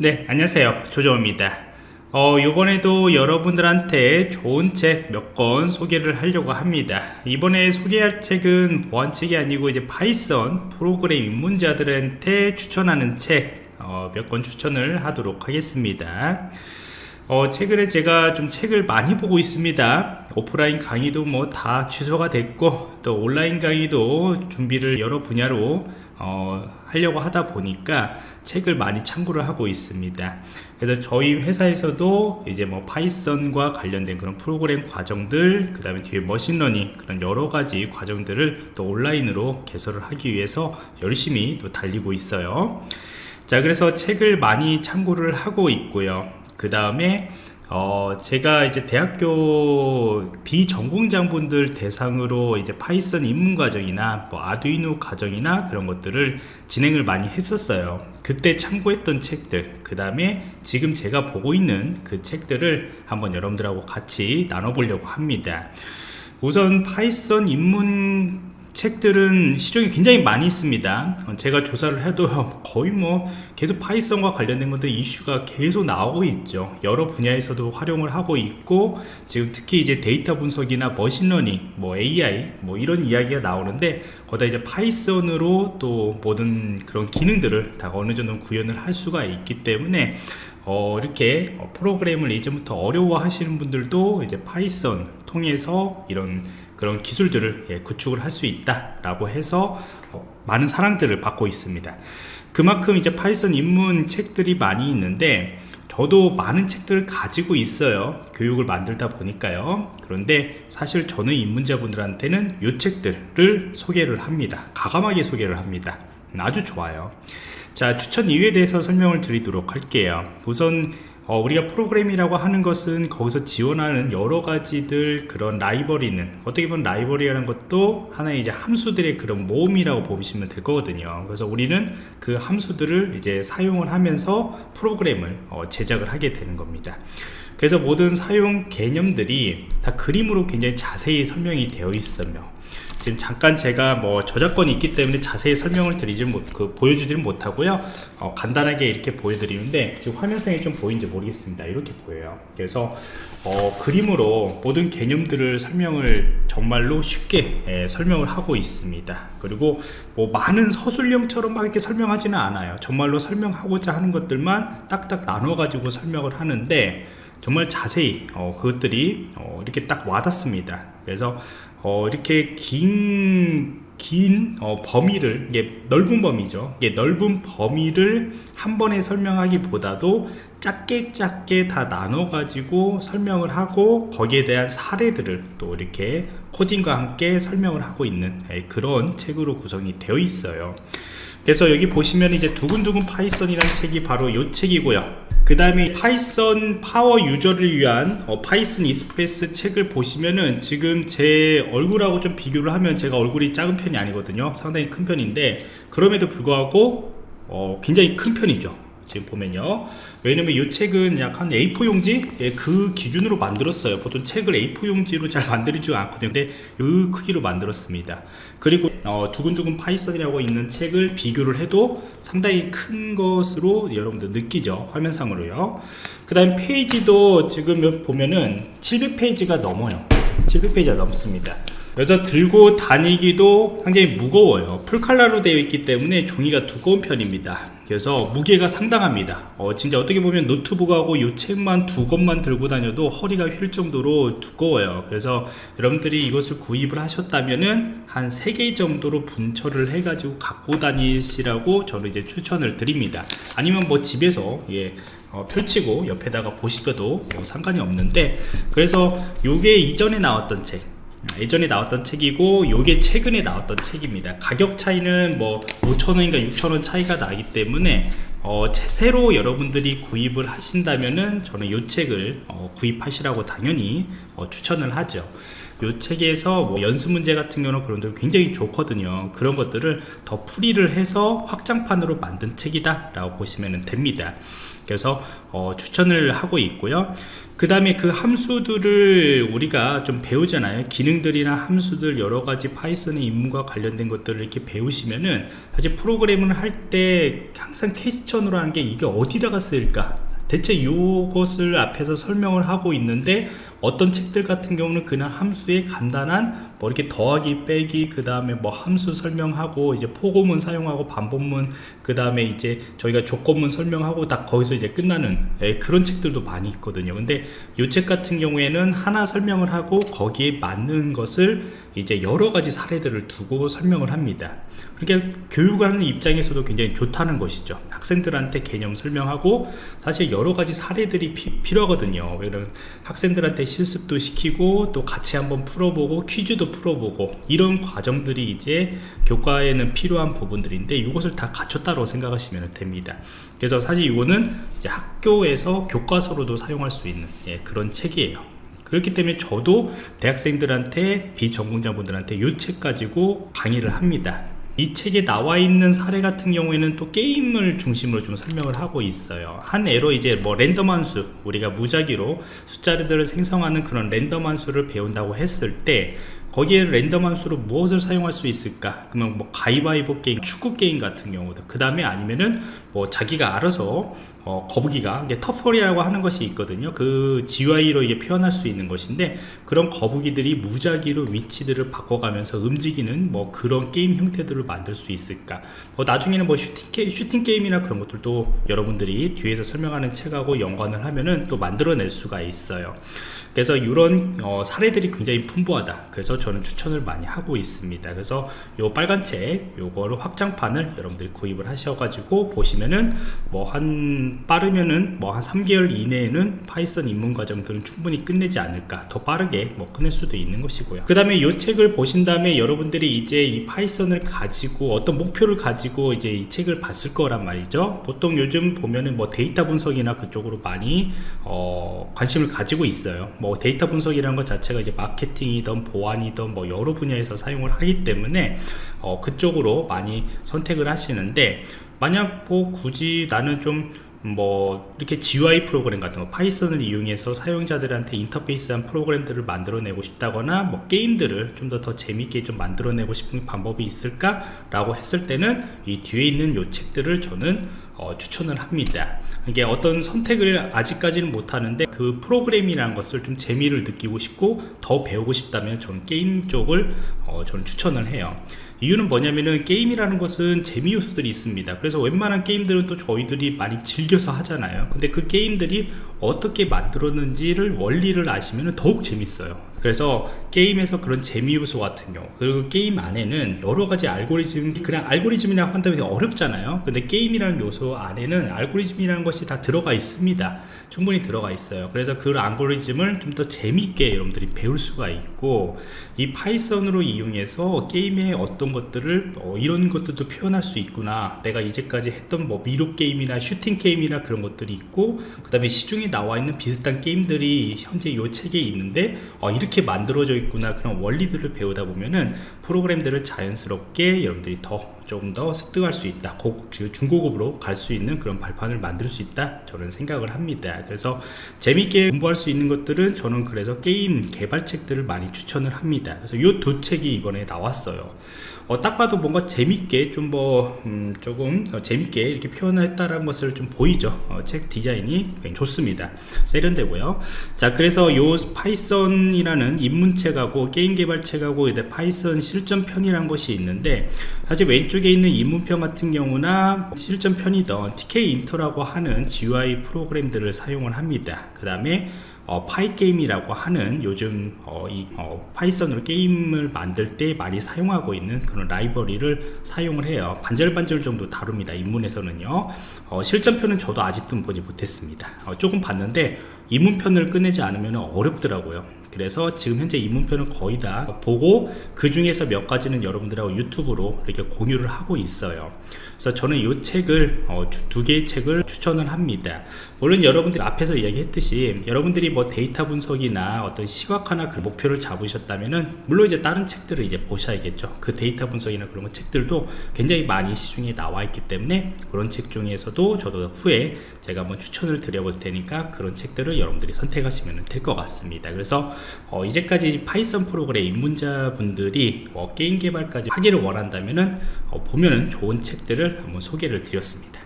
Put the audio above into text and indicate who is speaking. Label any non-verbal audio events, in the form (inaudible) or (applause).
Speaker 1: 네 안녕하세요. 조정입니다. 어, 이번에도 여러분들한테 좋은 책 몇 권 소개를 하려고 합니다. 이번에 소개할 책은 보안책이 아니고 이제 파이썬 프로그램 입문자들한테 추천하는 책 몇권 추천을 하도록 하겠습니다 어, 최근에 제가 좀 책을 많이 보고 있습니다. 오프라인 강의도 뭐 다 취소가 됐고 또 온라인 강의도 준비를 여러 분야로 어, 하려고 하다 보니까 책을 많이 참고를 하고 있습니다. 그래서 저희 회사에서도 이제 뭐 파이썬과 관련된 그런 프로그램 과정들 그 다음에 뒤에 machine learning 그런 여러 가지 과정들을 또 온라인으로 개설을 하기 위해서 열심히 또 달리고 있어요. 자 그래서 책을 많이 참고를 하고 있고요 그 다음에 어, 제가 이제 대학교 비전공자 분들 대상으로 이제 파이썬 입문 과정이나 뭐 아두이노 과정이나 그런 것들을 진행을 많이 했었어요. 그때 참고했던 책들, 그 다음에 지금 제가 보고 있는 그 책들을 한번 여러분들하고 같이 나눠보려고 합니다. 우선 파이썬 입문 책들은 시중에 굉장히 많이 있습니다. 어, 제가 조사를 해도 (laughs) 거의 뭐 계속 파이썬과 관련된 것들 이슈가 계속 나오고 있죠. 여러 분야에서도 활용을 하고 있고 지금 특히 이제 데이터 분석이나 machine learning 뭐 AI 뭐 이런 이야기가 나오는데 거기다 이제 파이썬으로 또 모든 그런 기능들을 다 어느 정도 구현을 할 수가 있기 때문에 어, 이렇게 프로그램을 이제부터 어려워 하시는 분들도 이제 파이썬 통해서 이런 그런 기술들을 예, 구축을 할 수 있다 라고 해서 어, 많은 사랑들을 받고 있습니다. 그만큼 이제 파이썬 입문 책들이 많이 있는데 저도 많은 책들을 가지고 있어요 교육을 만들다 보니까요. 그런데 사실 저는 입문자분들한테는 이 책들을 소개를 합니다. 과감하게 소개를 합니다 아주 좋아요. 자 추천 이유에 대해서 설명을 드리도록 할게요. 우선 어, 우리가 프로그램이라고 하는 것은 거기서 지원하는 여러 가지들 그런 라이벌리는 어떻게 보면 라이벌리라는 것도 하나의 이제 함수들의 그런 모음이라고 보시면 될 거거든요. 그래서 우리는 그 함수들을 이제 사용을 하면서 프로그램을 어, 제작을 하게 되는 겁니다. 그래서 모든 사용 개념들이 다 그림으로 굉장히 자세히 설명이 되어 있으며 지금 잠깐 제가 뭐 저작권이 있기 때문에 자세히 설명을 드리지 못, 그 보여주지는 못하고요. 어, 간단하게 이렇게 보여드리는데 지금 화면상에 좀 보이는지 모르겠습니다. 이렇게 보여요. 그래서 어, 그림으로 모든 개념들을 설명을 정말로 쉽게 예, 설명을 하고 있습니다. 그리고 뭐 많은 서술형처럼 막 이렇게 설명하지는 않아요. 정말로 설명하고자 하는 것들만 딱딱 나눠 가지고 설명을 하는데 정말 자세히 어, 그것들이 어, 이렇게 딱 와닿습니다. 그래서 어, 이렇게 긴, 긴 어, 범위를 이게 넓은 범위죠. 이게 넓은 범위를 한 번에 설명하기보다도 작게 작게 다 나눠 가지고 설명을 하고 거기에 대한 사례들을 또 이렇게 코딩과 함께 설명을 하고 있는 예, 그런 책으로 구성이 되어 있어요 그래서 여기 보시면 이제 두근두근 파이썬이라는 책이 바로 이 책이고요. 그 다음에 파이썬 power user를 위한 어, 파이썬 express 책을 보시면은 지금 제 얼굴하고 좀 비교를 하면 제가 얼굴이 작은 편이 아니거든요. 상당히 큰 편인데 그럼에도 불구하고 어, 굉장히 큰 편이죠 지금 보면요. 왜냐면 이 책은 약 한 A4 용지? 예, 그 기준으로 만들었어요. 보통 책을 A4 용지로 잘 만들지 않거든요. 근데 이 크기로 만들었습니다. 그리고 어, 두근두근 파이썬이라고 있는 책을 비교를 해도 상당히 큰 것으로 여러분들 느끼죠. 화면상으로요. 그 다음 페이지도 지금 보면은 700페이지가 넘어요. 700페이지가 넘습니다 그래서 들고 다니기도 상당히 무거워요. 풀칼라로 되어 있기 때문에 종이가 두꺼운 편입니다. 그래서 무게가 상당합니다. 어, 진짜 어떻게 보면 노트북하고 이 책만 두 권만 들고 다녀도 허리가 휠 정도로 두꺼워요. 그래서 여러분들이 이것을 구입을 하셨다면은 한 3개 정도로 분철을 해 가지고 갖고 다니시라고 저는 이제 추천을 드립니다. 아니면 뭐 집에서 예 어, 펼치고 옆에다가 보시켜도 뭐 상관이 없는데 그래서 요게 이전에 나왔던 책 예전에 나왔던 책이고 요게 최근에 나왔던 책입니다. 가격 차이는 뭐 5천원인가 6천원 차이가 나기 때문에 어, 새로 여러분들이 구입을 하신다면은 저는 이 책을 어, 구입하시라고 당연히 어, 추천을 하죠 이 책에서 뭐 연습 문제 같은 경우는 그런 데 굉장히 좋거든요. 그런 것들을 더 풀이를 해서 확장판으로 만든 책이다 라고 보시면 됩니다. 그래서 어, 추천을 하고 있고요. 그 다음에 그 함수들을 우리가 좀 배우잖아요. 기능들이나 함수들 여러가지 파이썬의 입문과 관련된 것들을 이렇게 배우시면은 사실 프로그램을 할 때 항상 question으로 하는 게 이게 어디다가 쓰일까 대체 이것을 앞에서 설명을 하고 있는데 어떤 책들 같은 경우는 그냥 함수의 간단한 뭐 이렇게 더하기 빼기 그 다음에 뭐 함수 설명하고 이제 포고문 사용하고 반복문 그 다음에 이제 저희가 조건문 설명하고 딱 거기서 이제 끝나는 예, 그런 책들도 많이 있거든요. 근데 이 책 같은 경우에는 하나 설명을 하고 거기에 맞는 것을 이제 여러 가지 사례들을 두고 설명을 합니다 그러니까 교육하는 입장에서도 굉장히 좋다는 것이죠. 학생들한테 개념 설명하고 사실 여러 가지 사례들이 피, 필요하거든요. 왜냐면 학생들한테 실습도 시키고 또 같이 한번 풀어보고 퀴즈도 풀어보고 이런 과정들이 이제 교과에는 필요한 부분들인데 이것을 다 갖췄다고 생각하시면 됩니다. 그래서 사실 이거는 학교에서 교과서로도 사용할 수 있는 예, 그런 책이에요. 그렇기 때문에 저도 대학생들한테 비전공자분들한테 이 책 가지고 강의를 합니다 이 책에 나와 있는 사례 같은 경우에는 또 게임을 중심으로 좀 설명을 하고 있어요. 한 애로 이제 뭐 랜덤 함수 우리가 무작위로 숫자들을 생성하는 그런 랜덤 함수를 배운다고 했을 때 거기에 랜덤 함수로 무엇을 사용할 수 있을까? 그러면 뭐 가위바위보 게임 축구 게임 같은 경우도 그 다음에 아니면은 뭐 자기가 알아서 어, 거북이가 이게 turtle이라고 하는 것이 있거든요. 그 GUI로 이게 표현할 수 있는 것인데 그런 거북이들이 무작위로 위치들을 바꿔가면서 움직이는 뭐 그런 게임 형태들을 만들 수 있을까? 뭐 나중에는 뭐 슈팅, 게, 슈팅 게임이나 그런 것들도 여러분들이 뒤에서 설명하는 책하고 연관을 하면은 또 만들어낼 수가 있어요. 그래서 이런 어, 사례들이 굉장히 풍부하다. 그래서 저는 추천을 많이 하고 있습니다. 그래서 요 빨간 책 요거를 확장판을 여러분들이 구입을 하셔가지고 보시면은 뭐한 빠르면은 뭐 한 3개월 이내에는 파이썬 입문 과정들은 충분히 끝내지 않을까. 더 빠르게 뭐 끝낼 수도 있는 것이고요. 그 다음에 이 책을 보신 다음에 여러분들이 이제 이 파이썬을 가지고 어떤 목표를 가지고 이제 이 책을 봤을 거란 말이죠. 보통 요즘 보면은 뭐 데이터 분석이나 그쪽으로 많이 어, 관심을 가지고 있어요. 뭐 데이터 분석이라는 것 자체가 이제 마케팅이든 보안이든 뭐 여러 분야에서 사용을 하기 때문에 어, 그쪽으로 많이 선택을 하시는데 만약 뭐 굳이 나는 좀뭐 이렇게 GUI 프로그램 같은 거 파이썬을 이용해서 사용자들한테 인터페이스한 프로그램들을 만들어내고 싶다거나 뭐 게임들을 좀 더 더 재밌게 좀 만들어내고 싶은 방법이 있을까 라고 했을 때는 이 뒤에 있는 요 책들을 저는 어, 추천을 합니다. 이게 어떤 선택을 아직까지는 못하는데 그 프로그램이라는 것을 좀 재미를 느끼고 싶고 더 배우고 싶다면 저는 게임 쪽을 어, 저는 추천을 해요 이유는 뭐냐면은 게임이라는 것은 재미 요소들이 있습니다. 그래서 웬만한 게임들은 또 저희들이 많이 즐겨서 하잖아요. 근데 그 게임들이 어떻게 만들었는지를 원리를 아시면 더욱 재밌어요 그래서 게임에서 그런 재미 요소 같은 경우 그리고 게임 안에는 여러 가지 알고리즘 그냥 알고리즘이라고 한다면 어렵잖아요. 근데 게임이라는 요소 안에는 알고리즘이라는 것이 다 들어가 있습니다. 충분히 들어가 있어요. 그래서 그 알고리즘을 좀 더 재미있게 여러분들이 배울 수가 있고 이 파이썬으로 이용해서 게임의 어떤 것들을 어, 이런 것들도 표현할 수 있구나. 내가 이제까지 했던 뭐 미로 게임이나 슈팅 게임이나 그런 것들이 있고 그 다음에 시중에 나와 있는 비슷한 게임들이 현재 이 책에 있는데 어, 이렇게 만들어져 있구나 그런 원리들을 배우다 보면은 프로그램들을 자연스럽게 여러분들이 더 조금 더 습득할 수 있다. 고급 중고급으로 갈 수 있는 그런 발판을 만들 수 있다. 저는 생각을 합니다. 그래서 재밌게 공부할 수 있는 것들은 저는 그래서 게임 개발책들을 많이 추천을 합니다. 그래서 이 두 책이 이번에 나왔어요. 어, 딱 봐도 뭔가 재밌게 좀뭐 음, 조금 어, 재밌게 이렇게 표현했다라는 것을 좀 보이죠. 어, 책 디자인이 좋습니다. 세련되고요. 자 그래서 요 파이썬이라는 입문책하고 게임 개발책하고 파이썬 실전편이라는 것이 있는데 사실 왼쪽 에 있는 입문편 같은 경우나 실전 편이던 Tkinter라고 하는 GUI 프로그램들을 사용을 합니다. 그 다음에 어, Pygame이라고 하는 요즘 어, 이 어, 파이썬으로 게임을 만들 때 많이 사용하고 있는 그런 라이브러리를 사용을 해요. 반절반절 정도 다룹니다 입문에서는요. 어, 실전편은 저도 아직도 보지 못했습니다. 어, 조금 봤는데 입문편을 끝내지 않으면 어렵더라고요 그래서 지금 현재 입문편은 거의 다 보고 그 중에서 몇 가지는 여러분들하고 유튜브로 이렇게 공유를 하고 있어요. 그래서 저는 이 책을 어, 주- 두 개의 책을 추천을 합니다. 물론 여러분들이 앞에서 이야기했듯이 여러분들이 뭐 데이터 분석이나 어떤 시각화나 그 목표를 잡으셨다면은 물론 이제 다른 책들을 이제 보셔야겠죠. 그 데이터 분석이나 그런 거 책들도 굉장히 많이 시중에 나와 있기 때문에 그런 책 중에서도 저도 후에 제가 한번 추천을 드려볼 테니까 그런 책들을 여러분들이 선택하시면 될 것 같습니다. 그래서 어, 이제까지 파이썬 프로그램 입문자분들이 어, 게임 개발까지 하기를 원한다면은 어, 보면은 좋은 책들을 한번 소개를 드렸습니다.